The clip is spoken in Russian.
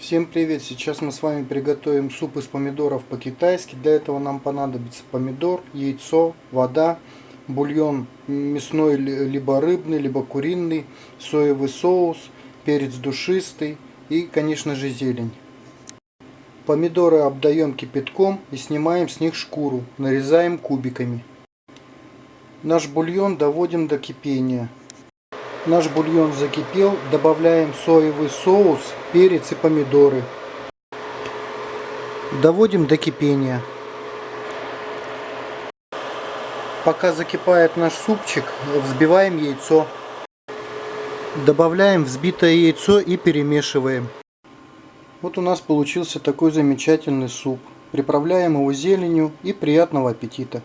Всем привет! Сейчас мы с вами приготовим суп из помидоров по-китайски. Для этого нам понадобится помидор, яйцо, вода, бульон мясной, либо рыбный, либо куриный, соевый соус, перец душистый и, конечно же, зелень. Помидоры обдаем кипятком и снимаем с них шкуру, нарезаем кубиками. Наш бульон доводим до кипения. Наш бульон закипел, добавляем соевый соус, перец и помидоры. Доводим до кипения. Пока закипает наш супчик, взбиваем яйцо. Добавляем взбитое яйцо и перемешиваем. Вот у нас получился такой замечательный суп. Приправляем его зеленью и приятного аппетита.